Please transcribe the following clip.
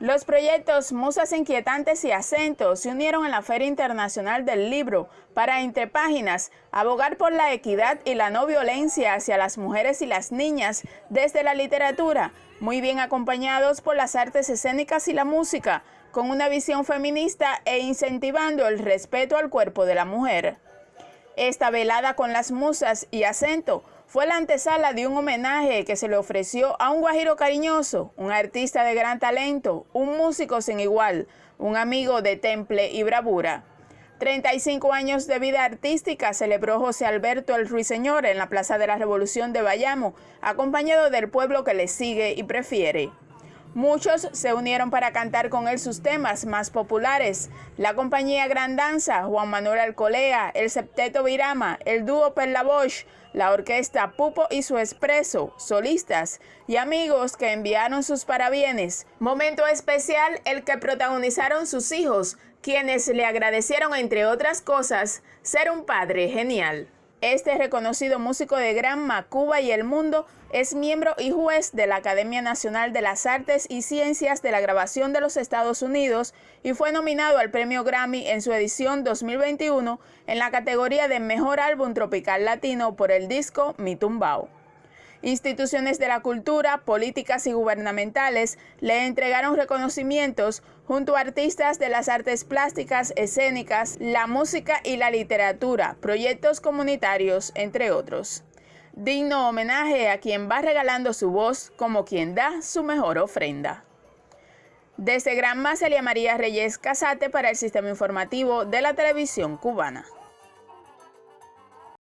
Los proyectos Musas Inquietantes y Acentos se unieron en la Feria Internacional del Libro para, entre páginas, abogar por la equidad y la no violencia hacia las mujeres y las niñas desde la literatura, muy bien acompañados por las artes escénicas y la música, con una visión feminista e incentivando el respeto al cuerpo de la mujer. Esta velada con las musas y acento fue la antesala de un homenaje que se le ofreció a un guajiro cariñoso, un artista de gran talento, un músico sin igual, un amigo de temple y bravura. 35 años de vida artística celebró José Alberto el Ruiseñor en la Plaza de la Revolución de Bayamo, acompañado del pueblo que le sigue y prefiere. Muchos se unieron para cantar con él sus temas más populares. La compañía Gran Danza, Juan Manuel Alcolea, el Septeto Virama, el dúo Perla Bosch, la orquesta Pupo y su Expreso, solistas y amigos que enviaron sus parabienes. Momento especial el que protagonizaron sus hijos, quienes le agradecieron entre otras cosas ser un padre genial. Este reconocido músico de Granma, Cuba y el mundo es miembro y juez de la Academia Nacional de las Artes y Ciencias de la Grabación de los Estados Unidos y fue nominado al Premio Grammy en su edición 2021 en la categoría de Mejor Álbum Tropical Latino por el disco Mi Tumbao. Instituciones de la cultura, políticas y gubernamentales le entregaron reconocimientos junto a artistas de las artes plásticas, escénicas, la música y la literatura, proyectos comunitarios, entre otros. Digno homenaje a quien va regalando su voz como quien da su mejor ofrenda. Desde Gran Celia María Reyes Casate para el Sistema Informativo de la Televisión Cubana.